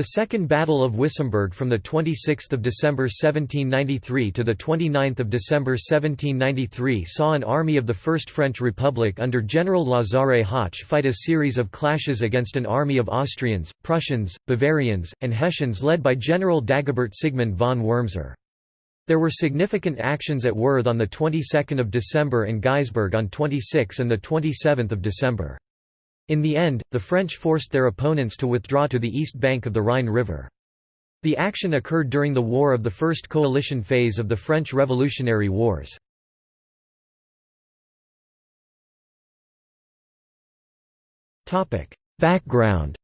The Second Battle of Wissembourg from 26 December 1793 to 29 December 1793 saw an army of the First French Republic under General Lazare Hoche fight a series of clashes against an army of Austrians, Prussians, Bavarians, and Hessians led by General Dagobert Sigmund von Wurmser. There were significant actions at Worth on the 22nd of December and Geisberg on 26 and the 27th of December. In the end, the French forced their opponents to withdraw to the east bank of the Rhine River. The action occurred during the war of the First Coalition phase of the French Revolutionary Wars. Background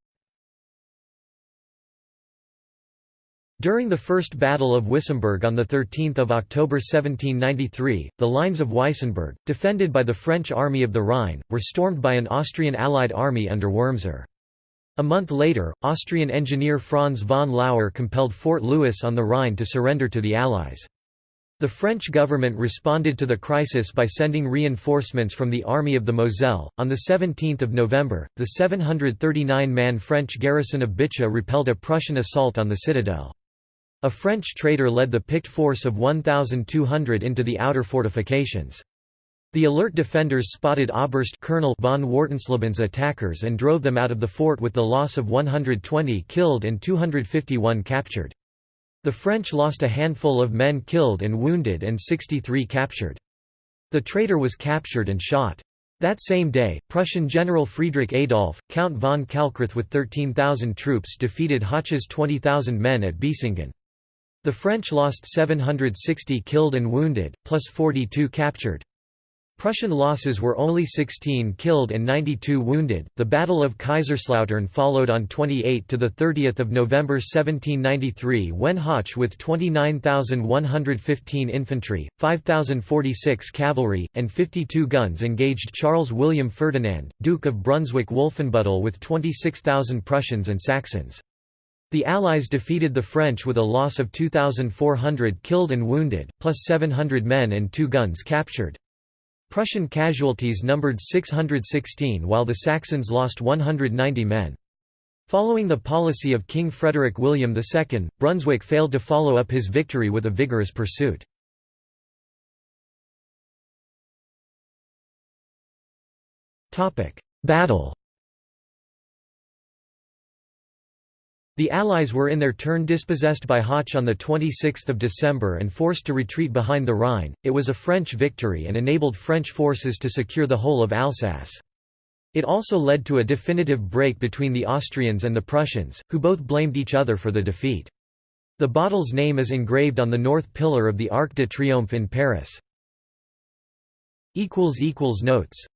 During the First Battle of Wissembourg on 13 October 1793, the lines of Weissenburg, defended by the French Army of the Rhine, were stormed by an Austrian Allied army under Wurmser. A month later, Austrian engineer Franz von Lauer compelled Fort Louis on the Rhine to surrender to the Allies. The French government responded to the crisis by sending reinforcements from the Army of the Moselle. On 17 November, the 739-man French garrison of Bitche repelled a Prussian assault on the citadel. A French traitor led the picked force of 1,200 into the outer fortifications. The alert defenders spotted Oberst Colonel von Wartensleben's attackers and drove them out of the fort with the loss of 120 killed and 251 captured. The French lost a handful of men killed and wounded and 63 captured. The traitor was captured and shot. That same day, Prussian General Friedrich Adolf, Count von Kalkreuth with 13,000 troops defeated Hoche's 20,000 men at Biesingen. The French lost 760 killed and wounded, plus 42 captured. Prussian losses were only 16 killed and 92 wounded. The Battle of Kaiserslautern followed on 28 to the 30th of November 1793 when Hoche with 29,115 infantry, 5,046 cavalry, and 52 guns engaged Charles William Ferdinand, Duke of Brunswick-Wolfenbüttel with 26,000 Prussians and Saxons. The Allies defeated the French with a loss of 2,400 killed and wounded, plus 700 men and two guns captured. Prussian casualties numbered 616 while the Saxons lost 190 men. Following the policy of King Frederick William II, Brunswick failed to follow up his victory with a vigorous pursuit. Battle The Allies were in their turn dispossessed by Hoche on 26 December and forced to retreat behind the Rhine. It was a French victory and enabled French forces to secure the whole of Alsace. It also led to a definitive break between the Austrians and the Prussians, who both blamed each other for the defeat. The bottle's name is engraved on the north pillar of the Arc de Triomphe in Paris. Notes